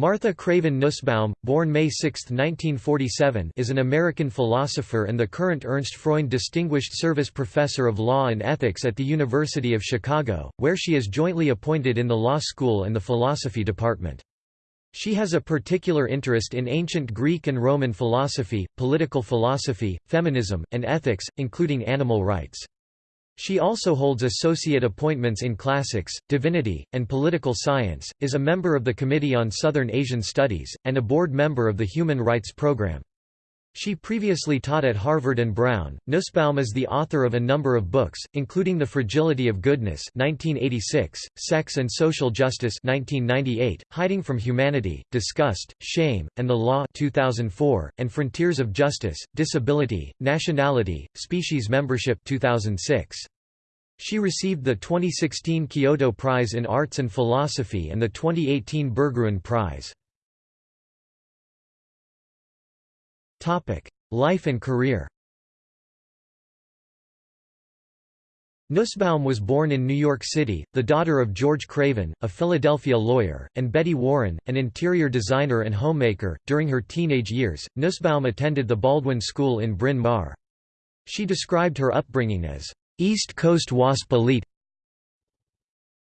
Martha Craven Nussbaum, born May 6, 1947 is an American philosopher and the current Ernst Freund Distinguished Service Professor of Law and Ethics at the University of Chicago, where she is jointly appointed in the law school and the philosophy department. She has a particular interest in ancient Greek and Roman philosophy, political philosophy, feminism, and ethics, including animal rights. She also holds associate appointments in classics, divinity, and political science, is a member of the Committee on Southern Asian Studies, and a board member of the Human Rights Program. She previously taught at Harvard and Brown. Nussbaum is the author of a number of books, including The Fragility of Goodness (1986), Sex and Social Justice (1998), Hiding from Humanity, Disgust, Shame, and the Law (2004), and Frontiers of Justice: Disability, Nationality, Species Membership (2006). She received the 2016 Kyoto Prize in Arts and Philosophy and the 2018 Berggruen Prize. Life and career Nussbaum was born in New York City, the daughter of George Craven, a Philadelphia lawyer, and Betty Warren, an interior designer and homemaker. During her teenage years, Nussbaum attended the Baldwin School in Bryn Mawr. She described her upbringing as East Coast WASP elite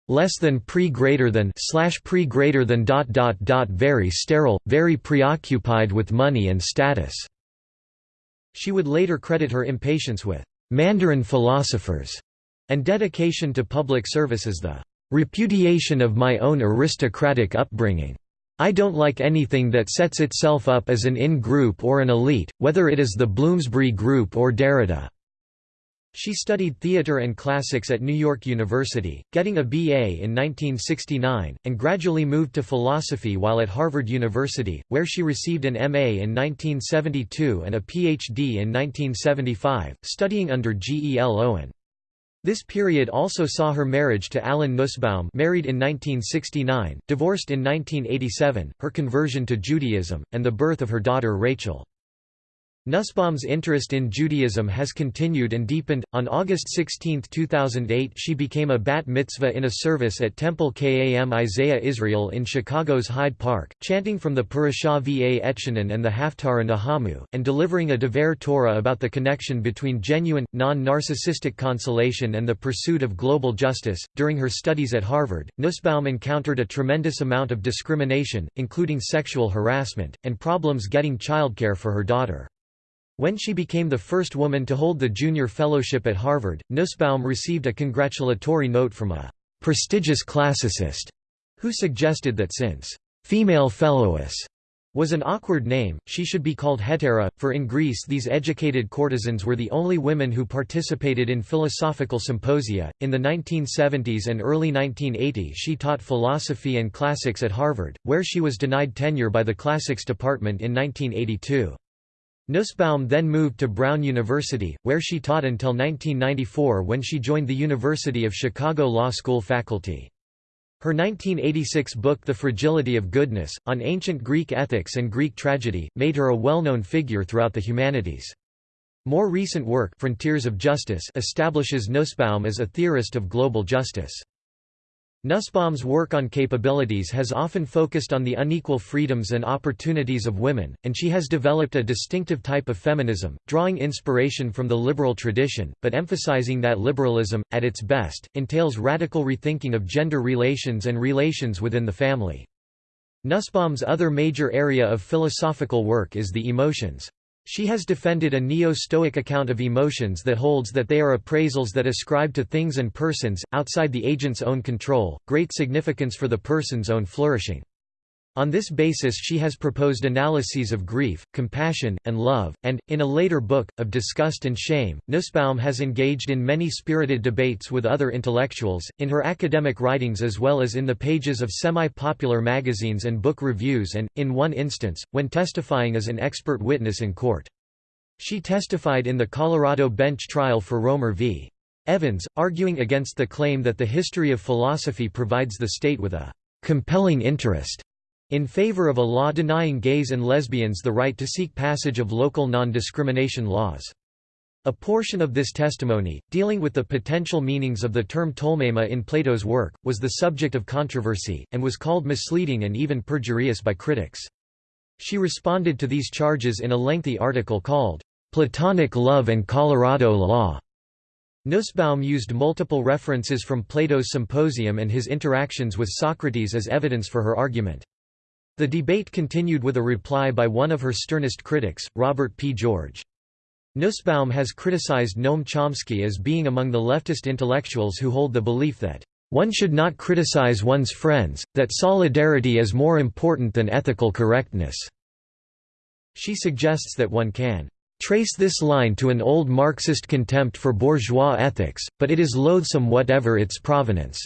less than pre greater than slash pre greater than dot dot dot very sterile, very preoccupied with money and status. She would later credit her impatience with Mandarin philosophers and dedication to public service as the repudiation of my own aristocratic upbringing. I don't like anything that sets itself up as an in-group or an elite, whether it is the Bloomsbury Group or Derrida. She studied theatre and classics at New York University, getting a BA in 1969, and gradually moved to philosophy while at Harvard University, where she received an MA in 1972 and a PhD in 1975, studying under G. E. L. Owen. This period also saw her marriage to Alan Nussbaum married in 1969, divorced in 1987, her conversion to Judaism, and the birth of her daughter Rachel. Nussbaum's interest in Judaism has continued and deepened. On August 16, 2008, she became a bat mitzvah in a service at Temple Kam Isaiah Israel in Chicago's Hyde Park, chanting from the Parashah Va Etchanan and the Haftarah Nahamu, and delivering a Devar Torah about the connection between genuine, non narcissistic consolation and the pursuit of global justice. During her studies at Harvard, Nussbaum encountered a tremendous amount of discrimination, including sexual harassment, and problems getting childcare for her daughter. When she became the first woman to hold the junior fellowship at Harvard, Nussbaum received a congratulatory note from a prestigious classicist who suggested that since female fellowess was an awkward name, she should be called hetaira, for in Greece these educated courtesans were the only women who participated in philosophical symposia. In the 1970s and early 1980s, she taught philosophy and classics at Harvard, where she was denied tenure by the classics department in 1982. Nussbaum then moved to Brown University, where she taught until 1994 when she joined the University of Chicago Law School faculty. Her 1986 book The Fragility of Goodness, on ancient Greek ethics and Greek tragedy, made her a well-known figure throughout the humanities. More recent work Frontiers of Justice establishes Nussbaum as a theorist of global justice. Nussbaum's work on capabilities has often focused on the unequal freedoms and opportunities of women, and she has developed a distinctive type of feminism, drawing inspiration from the liberal tradition, but emphasizing that liberalism, at its best, entails radical rethinking of gender relations and relations within the family. Nussbaum's other major area of philosophical work is the emotions. She has defended a neo-Stoic account of emotions that holds that they are appraisals that ascribe to things and persons, outside the agent's own control, great significance for the person's own flourishing. On this basis she has proposed analyses of grief, compassion, and love, and, in a later book, of disgust and shame. Nussbaum has engaged in many spirited debates with other intellectuals, in her academic writings as well as in the pages of semi-popular magazines and book reviews and, in one instance, when testifying as an expert witness in court. She testified in the Colorado bench trial for Romer v. Evans, arguing against the claim that the history of philosophy provides the state with a compelling interest in favor of a law denying gays and lesbians the right to seek passage of local non-discrimination laws. A portion of this testimony, dealing with the potential meanings of the term tolmema in Plato's work, was the subject of controversy, and was called misleading and even perjurious by critics. She responded to these charges in a lengthy article called, "'Platonic Love and Colorado Law' Nussbaum used multiple references from Plato's Symposium and his interactions with Socrates as evidence for her argument. The debate continued with a reply by one of her sternest critics, Robert P. George. Nussbaum has criticized Noam Chomsky as being among the leftist intellectuals who hold the belief that, "...one should not criticize one's friends, that solidarity is more important than ethical correctness." She suggests that one can trace this line to an old Marxist contempt for bourgeois ethics, but it is loathsome whatever its provenance.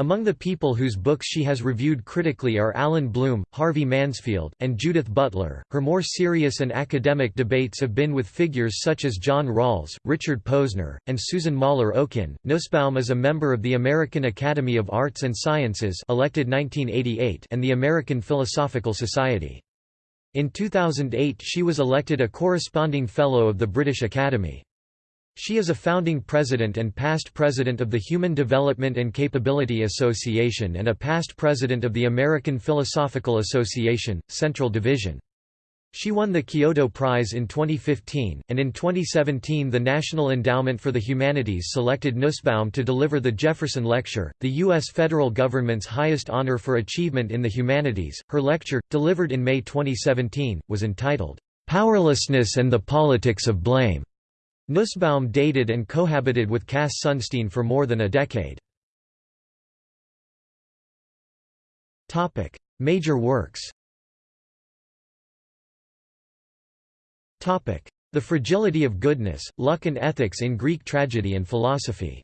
Among the people whose books she has reviewed critically are Allan Bloom, Harvey Mansfield, and Judith Butler. Her more serious and academic debates have been with figures such as John Rawls, Richard Posner, and Susan Moller Okin. Nussbaum is a member of the American Academy of Arts and Sciences, elected 1988, and the American Philosophical Society. In 2008 she was elected a corresponding Fellow of the British Academy. She is a founding president and past president of the Human Development and Capability Association and a past president of the American Philosophical Association, Central Division. She won the Kyoto Prize in 2015, and in 2017 the National Endowment for the Humanities selected Nussbaum to deliver the Jefferson Lecture, the U.S. federal government's highest honor for achievement in the humanities. Her lecture, delivered in May 2017, was entitled, "'Powerlessness and the Politics of Blame' Nussbaum dated and cohabited with Cass Sunstein for more than a decade. Major works The Fragility of Goodness, Luck and Ethics in Greek Tragedy and Philosophy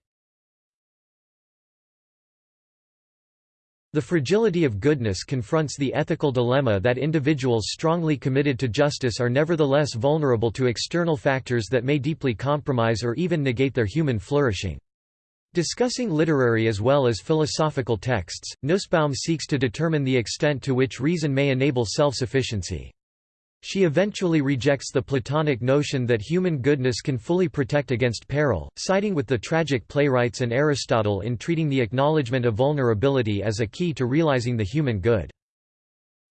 The fragility of goodness confronts the ethical dilemma that individuals strongly committed to justice are nevertheless vulnerable to external factors that may deeply compromise or even negate their human flourishing. Discussing literary as well as philosophical texts, Nussbaum seeks to determine the extent to which reason may enable self-sufficiency. She eventually rejects the Platonic notion that human goodness can fully protect against peril, siding with the tragic playwrights and Aristotle in treating the acknowledgement of vulnerability as a key to realizing the human good.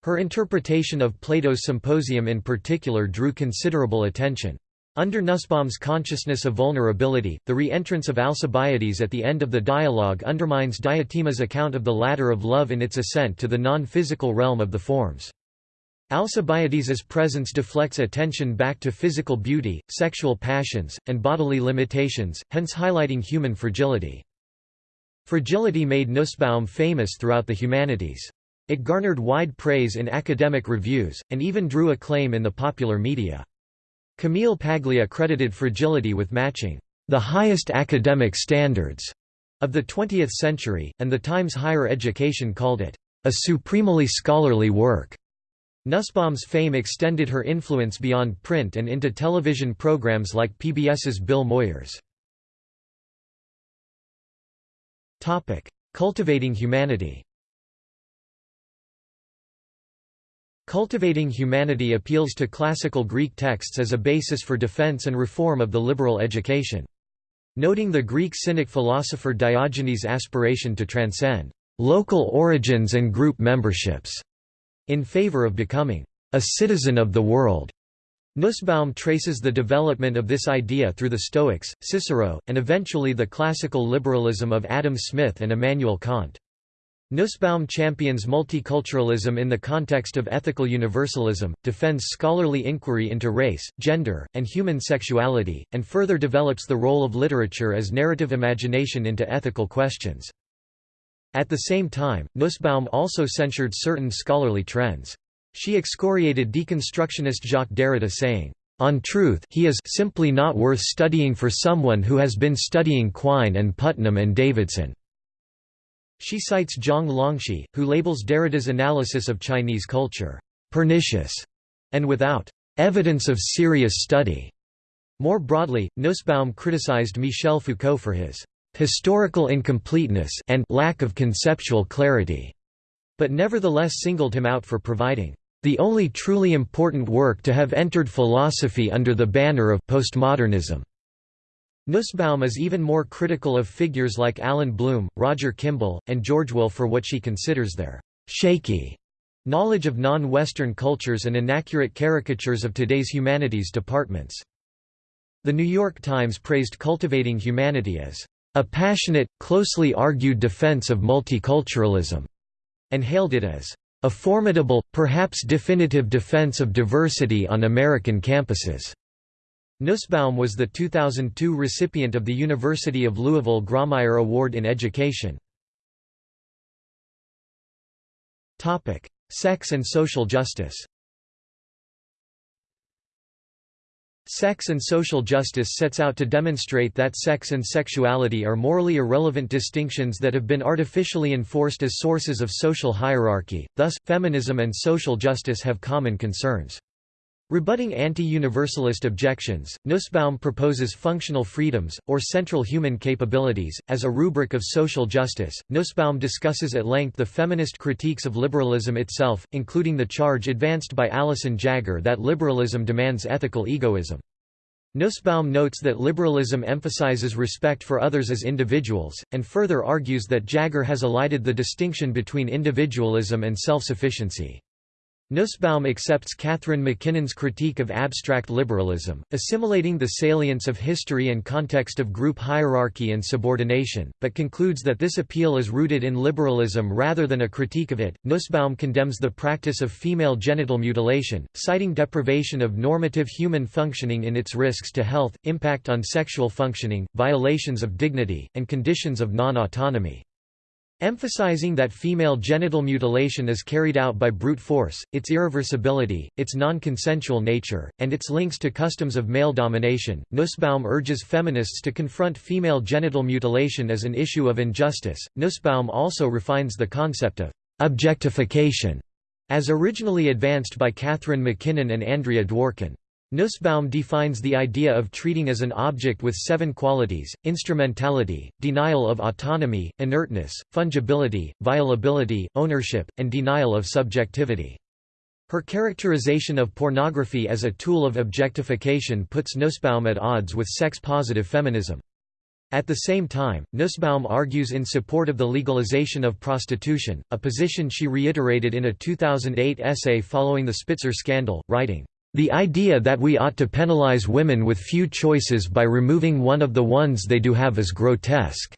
Her interpretation of Plato's Symposium in particular drew considerable attention. Under Nussbaum's consciousness of vulnerability, the re-entrance of Alcibiades at the end of the dialogue undermines Diotima's account of the ladder of love in its ascent to the non-physical realm of the forms. Alcibiades's presence deflects attention back to physical beauty, sexual passions, and bodily limitations, hence highlighting human fragility. Fragility made Nussbaum famous throughout the humanities. It garnered wide praise in academic reviews, and even drew acclaim in the popular media. Camille Paglia credited Fragility with matching the highest academic standards of the 20th century, and the Times Higher Education called it a supremely scholarly work. Nussbaum's fame extended her influence beyond print and into television programs like PBS's Bill Moyers. Cultivating humanity Cultivating humanity appeals to classical Greek texts as a basis for defense and reform of the liberal education. Noting the Greek Cynic philosopher Diogenes' aspiration to transcend local origins and group memberships in favor of becoming a citizen of the world. Nussbaum traces the development of this idea through the Stoics, Cicero, and eventually the classical liberalism of Adam Smith and Immanuel Kant. Nussbaum champions multiculturalism in the context of ethical universalism, defends scholarly inquiry into race, gender, and human sexuality, and further develops the role of literature as narrative imagination into ethical questions. At the same time, Nussbaum also censured certain scholarly trends. She excoriated deconstructionist Jacques Derrida saying, "...on truth he is simply not worth studying for someone who has been studying Quine and Putnam and Davidson." She cites Zhang Longxi, who labels Derrida's analysis of Chinese culture, "...pernicious," and without "...evidence of serious study." More broadly, Nussbaum criticized Michel Foucault for his historical incompleteness and lack of conceptual clarity, but nevertheless singled him out for providing the only truly important work to have entered philosophy under the banner of postmodernism. Nussbaum is even more critical of figures like Allan Bloom, Roger Kimball, and George Will for what she considers their «shaky» knowledge of non-Western cultures and inaccurate caricatures of today's humanities departments. The New York Times praised Cultivating Humanity as a passionate, closely argued defense of multiculturalism, and hailed it as a formidable, perhaps definitive defense of diversity on American campuses. Nussbaum was the 2002 recipient of the University of Louisville Grawemeyer Award in Education. Sex and social justice Sex and social justice sets out to demonstrate that sex and sexuality are morally irrelevant distinctions that have been artificially enforced as sources of social hierarchy, thus, feminism and social justice have common concerns. Rebutting anti-universalist objections, Nussbaum proposes functional freedoms, or central human capabilities, as a rubric of social justice. Nussbaum discusses at length the feminist critiques of liberalism itself, including the charge advanced by Alison Jaggar that liberalism demands ethical egoism. Nussbaum notes that liberalism emphasizes respect for others as individuals, and further argues that Jaggar has elided the distinction between individualism and self-sufficiency. Nussbaum accepts Catharine MacKinnon's critique of abstract liberalism, assimilating the salience of history and context of group hierarchy and subordination, but concludes that this appeal is rooted in liberalism rather than a critique of it. Nussbaum condemns the practice of female genital mutilation, citing deprivation of normative human functioning in its risks to health, impact on sexual functioning, violations of dignity, and conditions of non-autonomy. Emphasizing that female genital mutilation is carried out by brute force, its irreversibility, its non-consensual nature, and its links to customs of male domination, Nussbaum urges feminists to confront female genital mutilation as an issue of injustice. Nussbaum also refines the concept of objectification, as originally advanced by Catharine MacKinnon and Andrea Dworkin. Nussbaum defines the idea of treating as an object with seven qualities, instrumentality, denial of autonomy, inertness, fungibility, violability, ownership, and denial of subjectivity. Her characterization of pornography as a tool of objectification puts Nussbaum at odds with sex-positive feminism. At the same time, Nussbaum argues in support of the legalization of prostitution, a position she reiterated in a 2008 essay following the Spitzer scandal, writing, the idea that we ought to penalize women with few choices by removing one of the ones they do have is grotesque."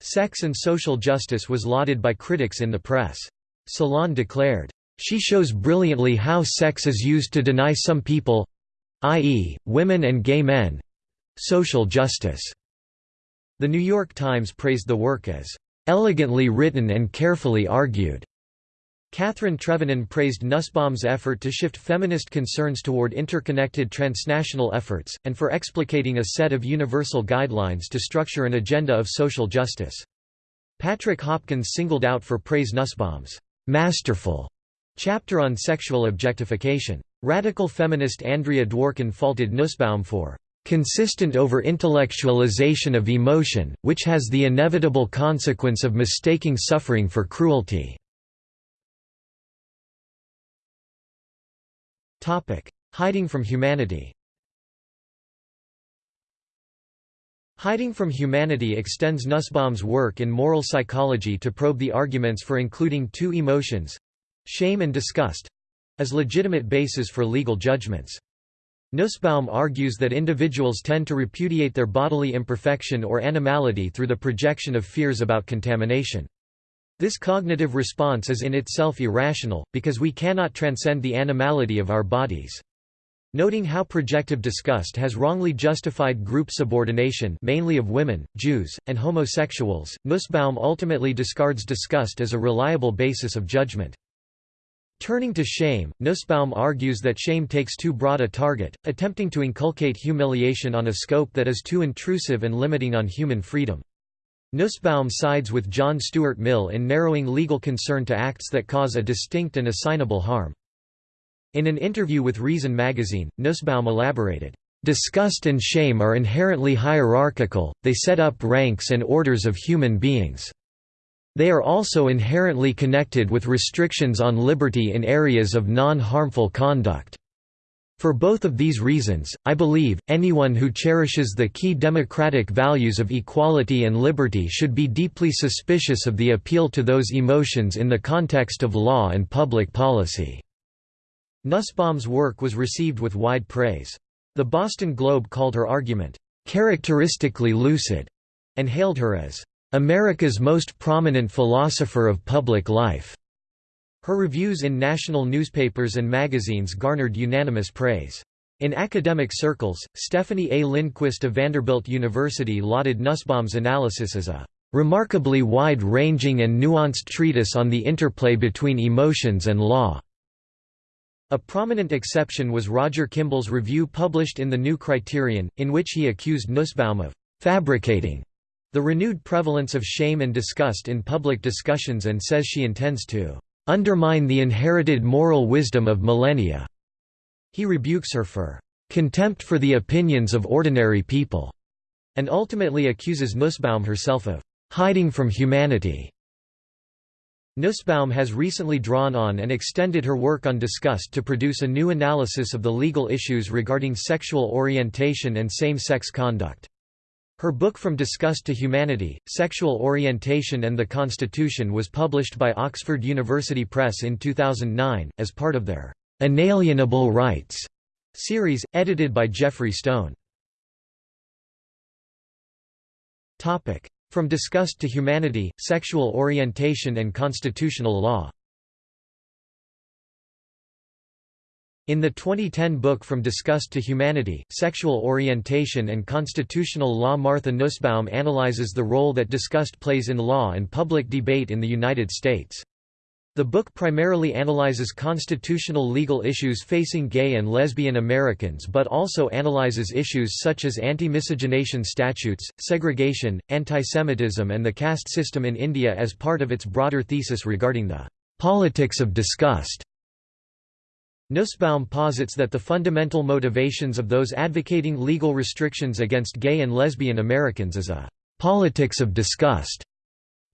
Sex and Social Justice was lauded by critics in the press. Salon declared, "...she shows brilliantly how sex is used to deny some people—i.e., women and gay men—social justice." The New York Times praised the work as, "...elegantly written and carefully argued." Kathryn Trevenen praised Nussbaum's effort to shift feminist concerns toward interconnected transnational efforts, and for explicating a set of universal guidelines to structure an agenda of social justice. Patrick Hopkins singled out for praise Nussbaum's masterful chapter on sexual objectification. Radical feminist Andrea Dworkin faulted Nussbaum for consistent over-intellectualization of emotion, which has the inevitable consequence of mistaking suffering for cruelty. Hiding from humanity Hiding from Humanity extends Nussbaum's work in moral psychology to probe the arguments for including two emotions—shame and disgust—as legitimate bases for legal judgments. Nussbaum argues that individuals tend to repudiate their bodily imperfection or animality through the projection of fears about contamination. This cognitive response is in itself irrational, because we cannot transcend the animality of our bodies. Noting how projective disgust has wrongly justified group subordination mainly of women, Jews, and homosexuals, Nussbaum ultimately discards disgust as a reliable basis of judgment. Turning to shame, Nussbaum argues that shame takes too broad a target, attempting to inculcate humiliation on a scope that is too intrusive and limiting on human freedom. Nussbaum sides with John Stuart Mill in narrowing legal concern to acts that cause a distinct and assignable harm. In an interview with Reason magazine, Nussbaum elaborated, "...disgust and shame are inherently hierarchical, they set up ranks and orders of human beings." They are also inherently connected with restrictions on liberty in areas of non-harmful conduct. For both of these reasons, I believe, anyone who cherishes the key democratic values of equality and liberty should be deeply suspicious of the appeal to those emotions in the context of law and public policy." Nussbaum's work was received with wide praise. The Boston Globe called her argument, "...characteristically lucid", and hailed her as, "...America's most prominent philosopher of public life." Her reviews in national newspapers and magazines garnered unanimous praise. In academic circles, Stephanie A. Lindquist of Vanderbilt University lauded Nussbaum's analysis as a remarkably wide-ranging and nuanced treatise on the interplay between emotions and law. A prominent exception was Roger Kimball's review published in the New Criterion, in which he accused Nussbaum of fabricating the renewed prevalence of shame and disgust in public discussions and says she intends to undermine the inherited moral wisdom of millennia." He rebukes her for "...contempt for the opinions of ordinary people", and ultimately accuses Nussbaum herself of "...hiding from humanity." Nussbaum has recently drawn on and extended her work on disgust to produce a new analysis of the legal issues regarding sexual orientation and same-sex conduct. Her book From Disgust to Humanity, Sexual Orientation and the Constitution was published by Oxford University Press in 2009, as part of their "'Inalienable Rights' series, edited by Geoffrey Stone. From Disgust to Humanity, Sexual Orientation and Constitutional Law In the 2010 book From Disgust to Humanity, Sexual Orientation and Constitutional Law Martha Nussbaum analyzes the role that disgust plays in law and public debate in the United States. The book primarily analyzes constitutional legal issues facing gay and lesbian Americans but also analyzes issues such as anti-miscegenation statutes, segregation, antisemitism and the caste system in India as part of its broader thesis regarding the "...politics of disgust." Nussbaum posits that the fundamental motivations of those advocating legal restrictions against gay and lesbian Americans is a «politics of disgust».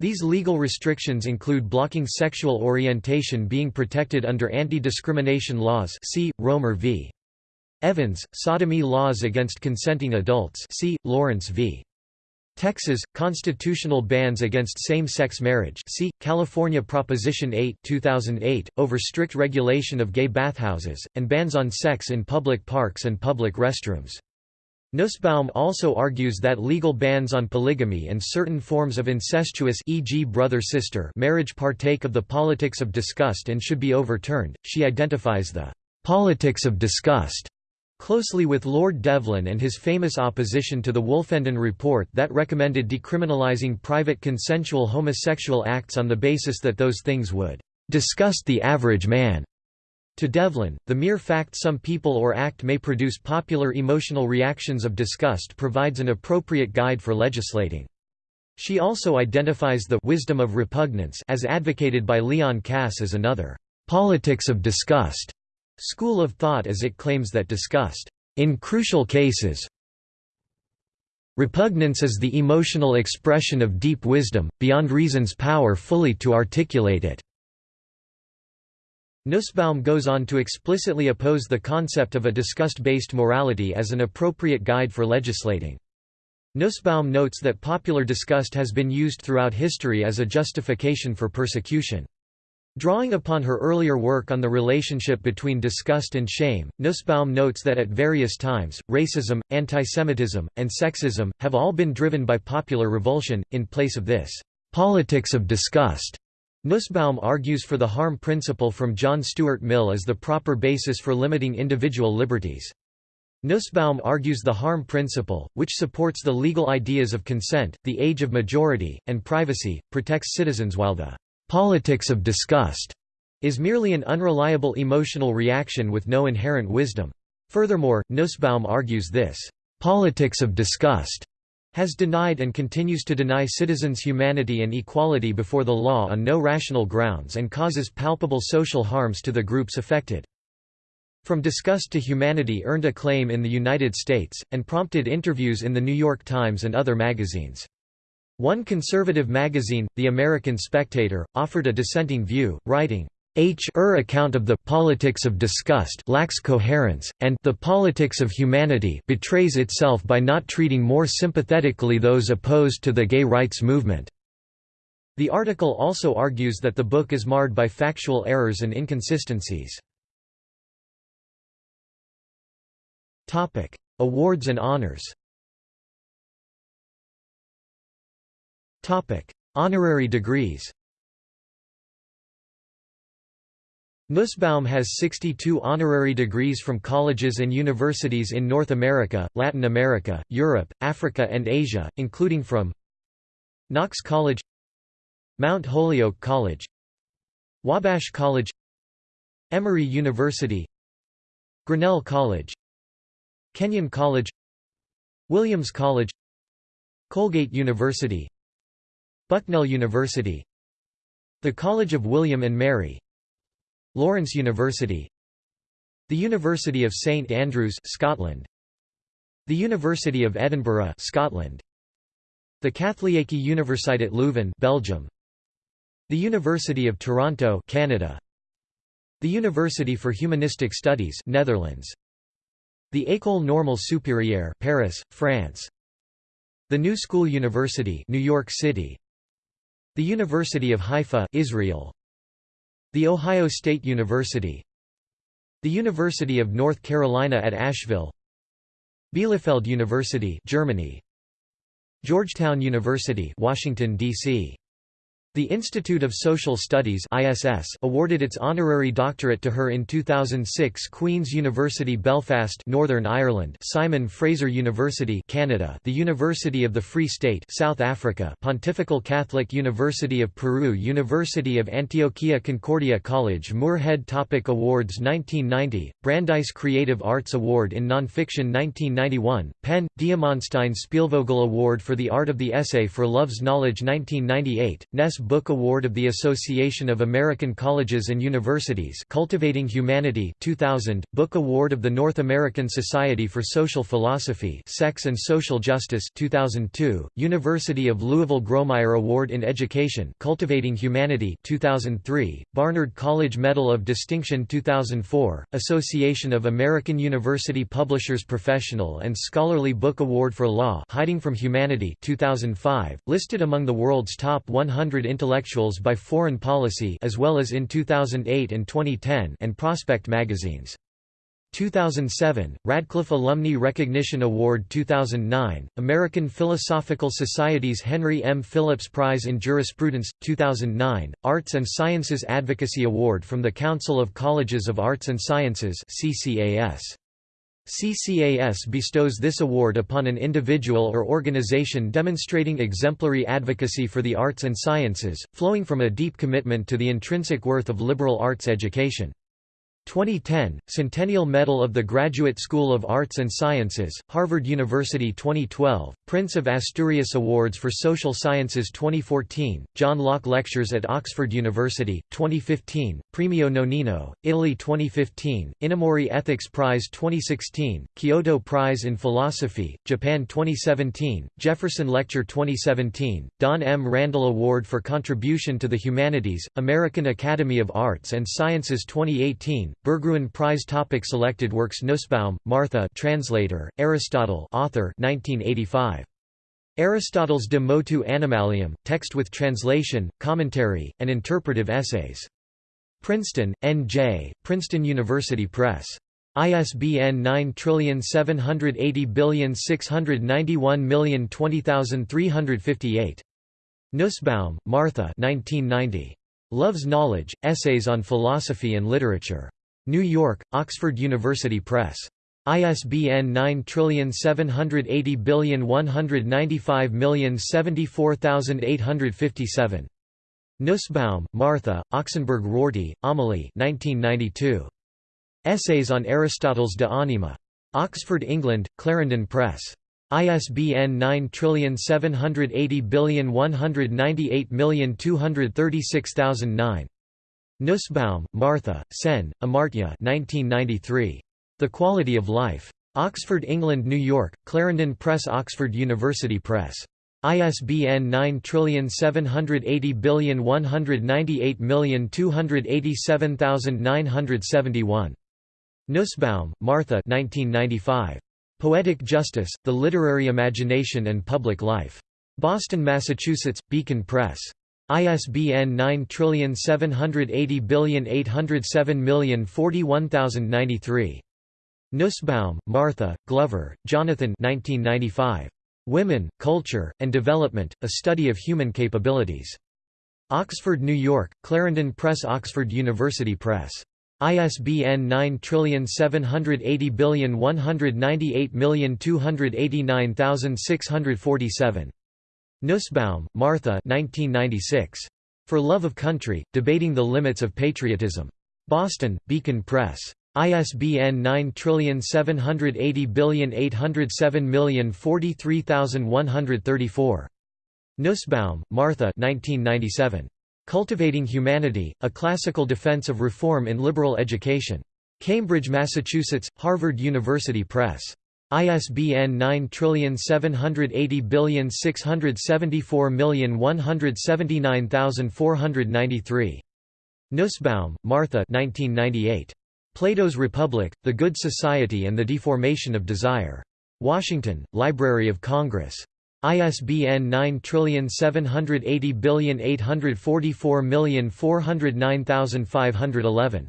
These legal restrictions include blocking sexual orientation being protected under anti-discrimination laws see, Romer v. Evans, sodomy laws against consenting adults see, Lawrence v. Texas, constitutional bans against same-sex marriage see, California Proposition 8 2008, over strict regulation of gay bathhouses, and bans on sex in public parks and public restrooms. Nussbaum also argues that legal bans on polygamy and certain forms of incestuous e.g. brother-sister marriage partake of the politics of disgust and should be overturned. She identifies the politics of disgust closely with Lord Devlin and his famous opposition to the Wolfenden Report that recommended decriminalizing private consensual homosexual acts on the basis that those things would disgust the average man. To Devlin, the mere fact some people or act may produce popular emotional reactions of disgust provides an appropriate guide for legislating. She also identifies the wisdom of repugnance as advocated by Leon Kass as another politics of disgust school of thought as it claims that disgust, in crucial cases, Repugnance is the emotional expression of deep wisdom, beyond reason's power fully to articulate it. Nussbaum goes on to explicitly oppose the concept of a disgust-based morality as an appropriate guide for legislating. Nussbaum notes that popular disgust has been used throughout history as a justification for persecution. Drawing upon her earlier work on the relationship between disgust and shame, Nussbaum notes that at various times, racism, antisemitism, and sexism, have all been driven by popular revulsion, in place of this politics of disgust. Nussbaum argues for the harm principle from John Stuart Mill as the proper basis for limiting individual liberties. Nussbaum argues the harm principle, which supports the legal ideas of consent, the age of majority, and privacy, protects citizens while the politics of disgust is merely an unreliable emotional reaction with no inherent wisdom. Furthermore, Nussbaum argues this politics of disgust has denied and continues to deny citizens humanity and equality before the law on no rational grounds and causes palpable social harms to the groups affected. From Disgust to Humanity earned acclaim in the United States, and prompted interviews in The New York Times and other magazines. One conservative magazine, The American Spectator, offered a dissenting view, writing, H er account of the politics of disgust lacks coherence, and the politics of humanity betrays itself by not treating more sympathetically those opposed to the gay rights movement. The article also argues that the book is marred by factual errors and inconsistencies. Awards and honors Honorary degrees. Nussbaum has 62 honorary degrees from colleges and universities in North America, Latin America, Europe, Africa and Asia, including from Knox College Mount Holyoke College Wabash College Emory University Grinnell College Kenyon College Williams College Colgate University Bucknell University The College of William and Mary Lawrence University The University of St Andrews Scotland The University of Edinburgh Scotland The Katholieke Universiteit Leuven Belgium The University of Toronto Canada The University for Humanistic Studies Netherlands The École Normale Supérieure Paris France The New School University New York City The University of Haifa Israel. The Ohio State University. The University of North Carolina at Asheville. Bielefeld University Germany. Georgetown University Washington DC the Institute of Social Studies ISS awarded its honorary doctorate to her in 2006 Queen's University Belfast Northern Ireland Simon Fraser University Canada the University of the Free State South Africa Pontifical Catholic University of Peru University of Antioquia Concordia College Moorhead Topic Awards 1990 Brandeis Creative Arts Award in Nonfiction 1991 PEN Diamonstein Spielvogel Award for the Art of the Essay for Love's Knowledge 1998 Ness Book Award of the Association of American Colleges and Universities Cultivating Humanity 2000, Book Award of the North American Society for Social Philosophy Sex and Social Justice 2002, University of Louisville Grawemeyer Award in Education Cultivating Humanity 2003, Barnard College Medal of Distinction 2004, Association of American University Publishers Professional and Scholarly Book Award for Law Hiding from Humanity 2005, listed among the world's top 100 Intellectuals by Foreign Policy as well as in 2008 and 2010 and Prospect magazines. 2007, Radcliffe Alumni Recognition Award 2009, American Philosophical Society's Henry M. Phillips Prize in Jurisprudence, 2009, Arts and Sciences Advocacy Award from the Council of Colleges of Arts and Sciences CCAS. CCAS bestows this award upon an individual or organization demonstrating exemplary advocacy for the arts and sciences, flowing from a deep commitment to the intrinsic worth of liberal arts education. 2010, Centennial Medal of the Graduate School of Arts and Sciences, Harvard University 2012, Prince of Asturias Awards for Social Sciences 2014, John Locke Lectures at Oxford University, 2015, Premio Nonino, Italy 2015, Inamori Ethics Prize 2016, Kyoto Prize in Philosophy, Japan 2017, Jefferson Lecture 2017, Don M. Randel Award for Contribution to the Humanities, American Academy of Arts and Sciences 2018, Berggruen Prize Topic Selected works Nussbaum, Martha translator, Aristotle author 1985. Aristotle's De Motu Animalium, text with translation, commentary, and interpretive essays. Princeton, N.J., Princeton University Press. ISBN 9780691020358. Nussbaum, Martha 1990. Love's Knowledge, Essays on Philosophy and Literature. New York, Oxford University Press. ISBN 9780195074857. Nussbaum, Martha, Oksenberg Rorty, Amelie 1992. Essays on Aristotle's De Anima. Oxford, England, Clarendon Press. ISBN 9780198236009. Nussbaum, Martha, Sen, Amartya 1993. The Quality of Life. Oxford, England New York, Clarendon Press Oxford University Press. ISBN 9780198287971. Nussbaum, Martha 1995. Poetic Justice, The Literary Imagination and Public Life. Boston, Massachusetts, Beacon Press. ISBN 9780807041093. Nussbaum, Martha, Glover, Jonathan 1995. Women, Culture, and Development, A Study of Human Capabilities. Oxford, New York, Clarendon Press Oxford University Press. ISBN 9780198289647. Nussbaum, Martha 1996. For Love of Country, Debating the Limits of Patriotism. Boston, Beacon Press. ISBN 9780807043134. Nussbaum, Martha 1997. Cultivating Humanity, A Classical Defense of Reform in Liberal Education. Cambridge, Massachusetts, Harvard University Press. ISBN 9780674179493. Nussbaum, Martha 1998. Plato's Republic, The Good Society and the Deformation of Desire. Washington, Library of Congress. ISBN 9780844409511.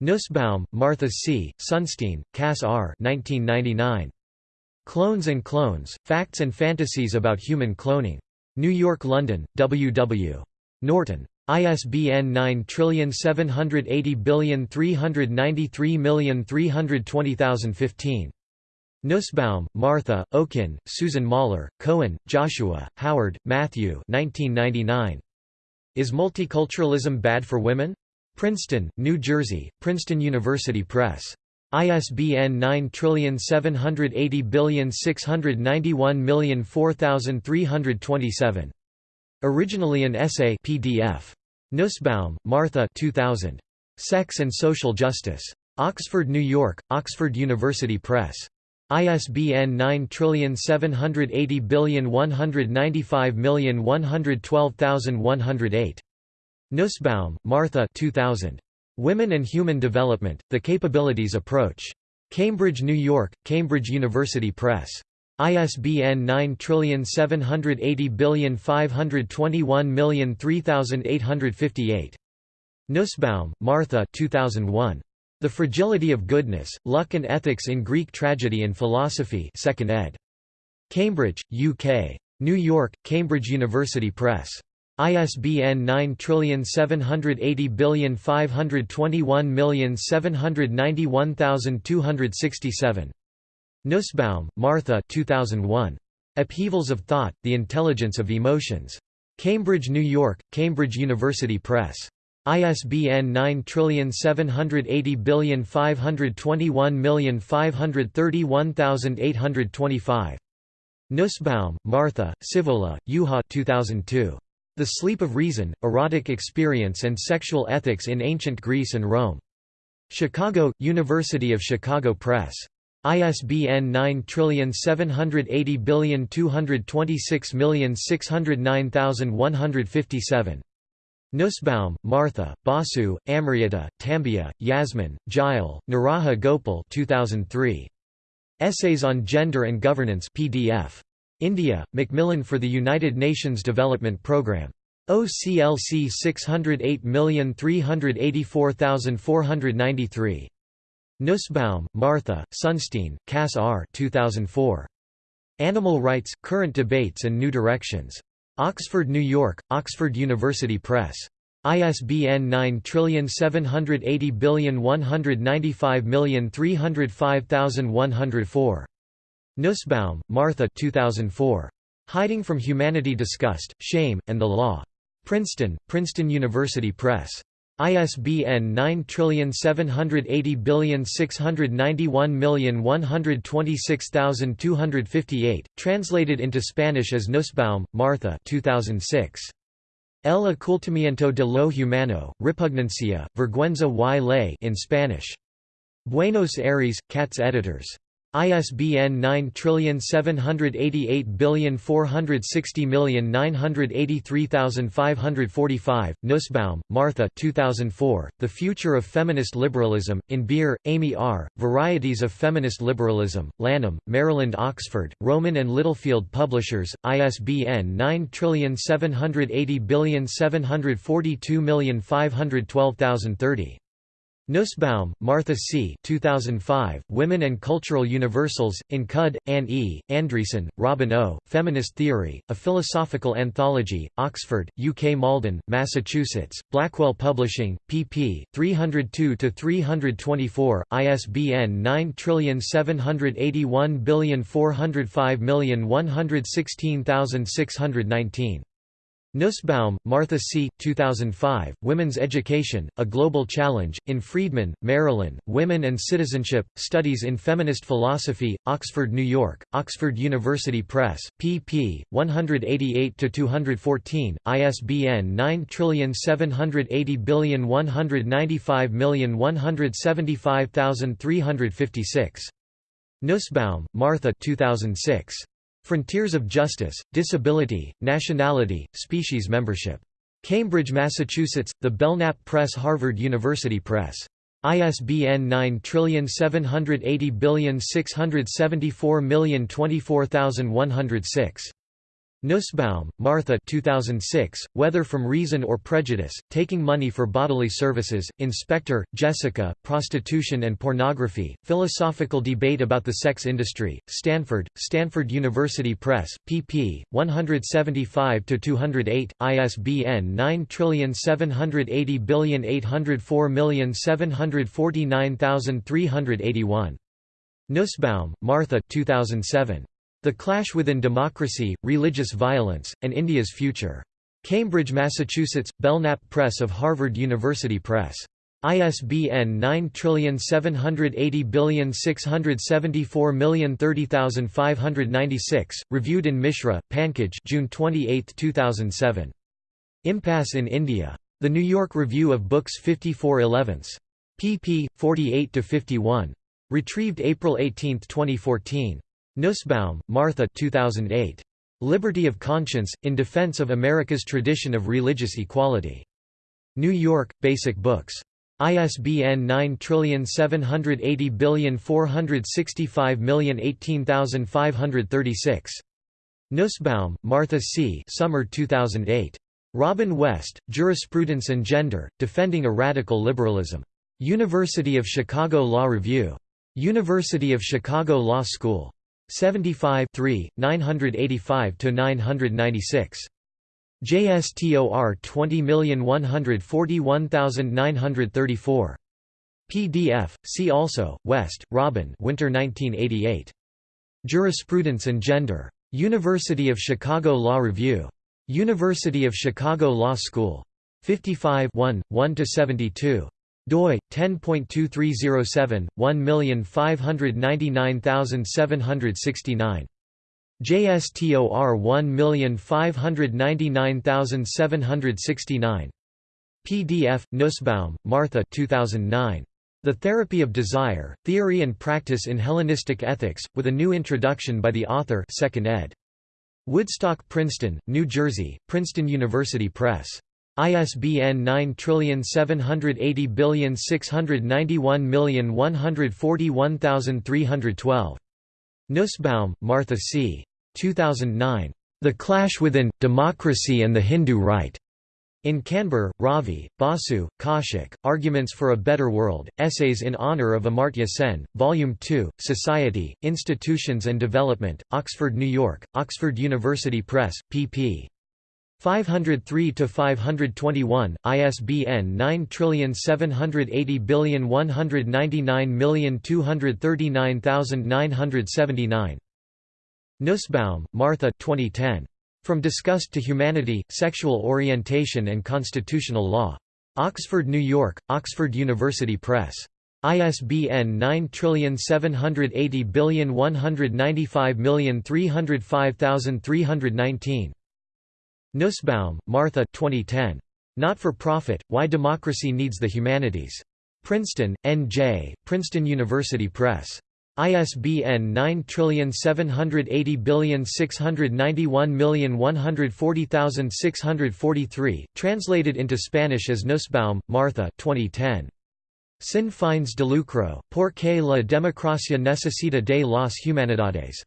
Nussbaum, Martha C., Sunstein, Cass R. 1999. Clones and Clones, Facts and Fantasies About Human Cloning. New York London, W. W. Norton. ISBN 9780393320015. Nussbaum, Martha, Okin, Susan Moller, Cohen, Joshua, Howard, Matthew 1999. Is Multiculturalism Bad for Women? Princeton, New Jersey, Princeton University Press. ISBN 9780691004327. Originally an essay PDF. Nussbaum, Martha 2000. Sex and Social Justice. Oxford, New York, Oxford University Press. ISBN 978019511218108. Nussbaum, Martha 2000. Women and Human Development, The Capabilities Approach. Cambridge, New York, Cambridge University Press. ISBN 9780521003858. Nussbaum, Martha 2001. The Fragility of Goodness, Luck and Ethics in Greek Tragedy and Philosophy 2nd ed. Cambridge, UK. New York, Cambridge University Press. ISBN 9780521791267. Nussbaum, Martha 2001. Upheavals of Thought, The Intelligence of Emotions. Cambridge, New York, Cambridge University Press. ISBN 9780521531825. Nussbaum, Martha, Sihvola, Juha 2002. The Sleep of Reason, Erotic Experience and Sexual Ethics in Ancient Greece and Rome. Chicago, University of Chicago Press. ISBN 9780226609157. Nussbaum, Martha, Basu, Amrita, Tambiah, Yasmin, Jayal, Niraja Gopal 2003. Essays on Gender and Governance PDF. India, Macmillan for the United Nations Development Programme. OCLC 608384493. Nussbaum, Martha, Sunstein, Cass R. 2004. Animal Rights, Current Debates and New Directions. Oxford, New York, Oxford University Press. ISBN 9780195305104. Nussbaum, Martha 2004. Hiding from Humanity Disgust, Shame, and the Law. Princeton, Princeton University Press. ISBN 9780691126258, translated into Spanish as Nussbaum, Martha 2006. El ocultamiento de lo humano, repugnancia, vergüenza y ley in Spanish. Buenos Aires, Katz Editors. ISBN 9788460983545. Nussbaum, Martha 2004, The Future of Feminist Liberalism, in Baehr, Amy R., Varieties of Feminist Liberalism, Lanham, Maryland Oxford, Rowman and Littlefield Publishers, ISBN 9780742512030. Nussbaum, Martha C. 2005, Women and Cultural Universals, in Cudd, Ann E., Andreasen, Robin O., Feminist Theory, A Philosophical Anthology, Oxford, UK Malden, Massachusetts, Blackwell Publishing, pp. 302–324, ISBN 9781405116619. Nussbaum, Martha C. 2005, Women's Education, A Global Challenge, in Friedman, Marilyn, Women and Citizenship, Studies in Feminist Philosophy, Oxford, New York, Oxford University Press, pp. 188–214, ISBN 9780195175356. Nussbaum, Martha 2006. Frontiers of Justice, Disability, Nationality, Species Membership. Cambridge, Massachusetts, The Belknap Press Harvard University Press. ISBN 9780674024106. Nussbaum, Martha 2006, Whether from Reason or Prejudice, Taking Money for Bodily Services, in Spector, Jessica, Prostitution and Pornography, Philosophical Debate About the Sex Industry, Stanford, Stanford University Press, pp. 175–208, ISBN 9780804749381. Nussbaum, Martha 2007. The Clash Within Democracy, Religious Violence, and India's Future. Cambridge, Massachusetts, Belknap Press of Harvard University Press. ISBN 9780674030596, reviewed in Mishra, Pankaj June 28, 2007. Impasse in India. The New York Review of Books 54 11 pp. 48–51. Retrieved April 18, 2014. Nussbaum, Martha 2008. Liberty of Conscience, in Defense of America's Tradition of Religious Equality. New York, Basic Books. ISBN 9780465018536. Nussbaum, Martha C. Summer 2008. Robin West, Jurisprudence and Gender, Defending a Radical Liberalism. University of Chicago Law Review. University of Chicago Law School. 75 985–996. JSTOR 20141934. PDF, see also, West, Robin Winter 1988. Jurisprudence and Gender. University of Chicago Law Review. University of Chicago Law School. 55 1–72 doi 10.2307 1599769 JSTOR 1599769 PDF Nussbaum Martha 2009 The Therapy of Desire Theory and Practice in Hellenistic Ethics with a new introduction by the author 2nd ed. Woodstock Princeton New Jersey Princeton University Press ISBN 9780691141312. Nussbaum, Martha C. 2009. The Clash Within, Democracy and the Hindu Right. In Kanbur, Ravi, Basu, Kaushik, Arguments for a Better World, Essays in Honor of Amartya Sen, Volume 2, Society, Institutions and Development, Oxford, New York, Oxford University Press, pp. 503 to 521 ISBN 9780199239979 Nussbaum, Martha 2010 From Disgust to Humanity Sexual Orientation and Constitutional Law. Oxford New York Oxford University Press. ISBN 9780195305319 Nussbaum, Martha 2010. Not for Profit, Why Democracy Needs the Humanities. Princeton, N.J., Princeton University Press. ISBN 9780691140643, translated into Spanish as Nussbaum, Martha 2010. Sin fines de lucro, por qué la democracia necesita de las humanidades.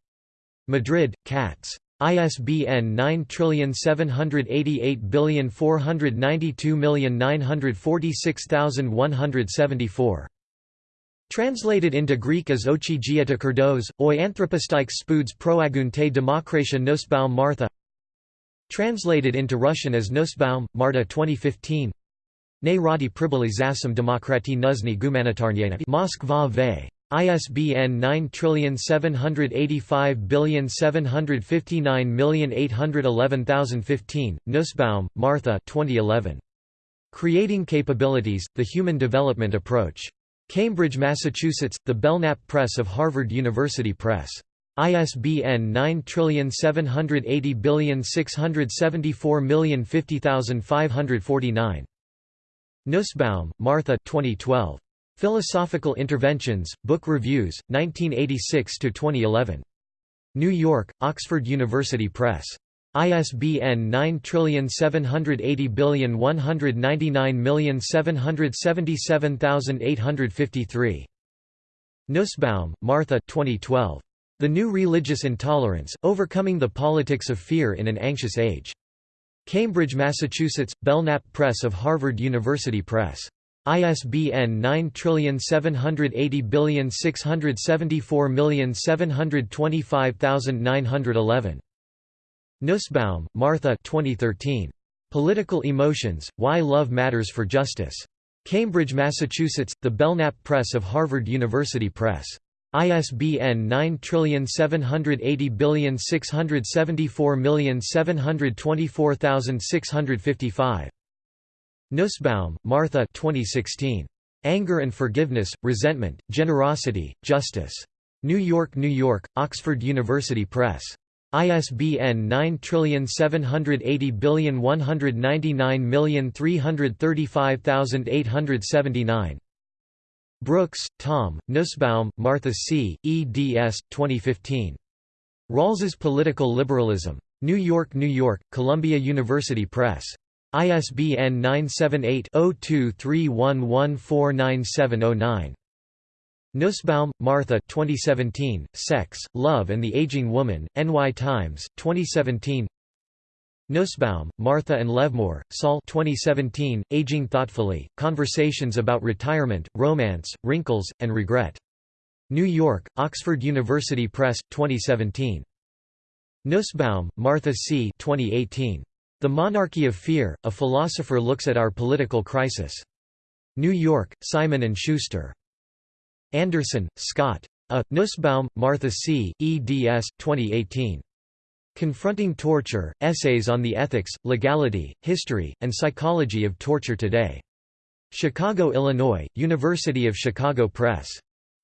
Madrid, Katz. ISBN 9788492946174. Translated into Greek as Ochi Gieta Kurdos, oi anthropostike spuds proagunte demokratia Nussbaum Martha Translated into Russian as Nussbaum, Marta 2015 Ne radi priboli zasam demokrati nuzni gumanitarnyena Moskva ve. ISBN 9785759811015, Nussbaum, Martha 2011. Creating Capabilities, The Human Development Approach. Cambridge, Massachusetts, The Belknap Press of Harvard University Press. ISBN 9780674050549. Nussbaum, Martha 2012. Philosophical Interventions, Book Reviews, 1986–2011. New York, Oxford University Press. ISBN 9780199777853. Nussbaum, Martha 2012. The New Religious Intolerance, Overcoming the Politics of Fear in an Anxious Age. Cambridge, Massachusetts, Belknap Press of Harvard University Press. ISBN 9780674725911. Nussbaum, Martha 2013. Political Emotions, Why Love Matters for Justice. Cambridge, Massachusetts, The Belknap Press of Harvard University Press. ISBN 9780674724655. Nussbaum, Martha 2016. Anger and Forgiveness, Resentment, Generosity, Justice. New York, New York, Oxford University Press. ISBN 9780199335879. Brooks, Tom, Nussbaum, Martha C., eds. 2015. Rawls's Political Liberalism. New York, New York, Columbia University Press. ISBN 978 0231149709. Nussbaum, Martha 2017, Sex, Love and the Aging Woman, NY Times, 2017 Nussbaum, Martha and Levmore, Saul 2017, Aging Thoughtfully, Conversations about Retirement, Romance, Wrinkles, and Regret. New York, Oxford University Press, 2017. Nussbaum, Martha C. 2018. The Monarchy of Fear, A Philosopher Looks at Our Political Crisis. New York, Simon & Schuster. Anderson, Scott. A. Nussbaum, Martha C., eds. 2018. Confronting Torture, Essays on the Ethics, Legality, History, and Psychology of Torture Today. Chicago, Illinois, University of Chicago Press.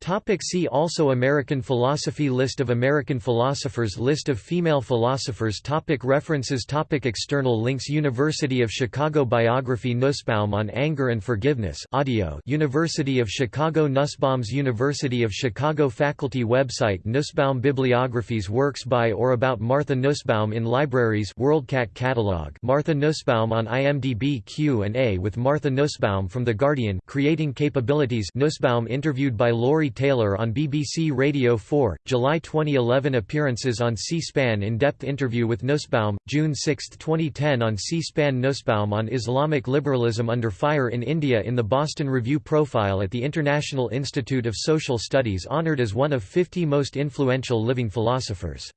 Topic see also American philosophy List of American philosophers List of female philosophers topic References topic External links University of Chicago Biography Nussbaum on Anger and Forgiveness audio University of Chicago Nussbaum's University of Chicago Faculty website Nussbaum Bibliographies Works by or about Martha Nussbaum in libraries WorldCat catalog Martha Nussbaum on IMDb Q&A with Martha Nussbaum from The Guardian Creating Capabilities Nussbaum interviewed by Laurie Taylor on BBC Radio 4, July 2011 Appearances on C-SPAN In-depth interview with Nussbaum, June 6, 2010 on C-SPAN Nussbaum on Islamic liberalism under fire in India in the Boston Review Profile at the International Institute of Social Studies honored as one of 50 most influential living philosophers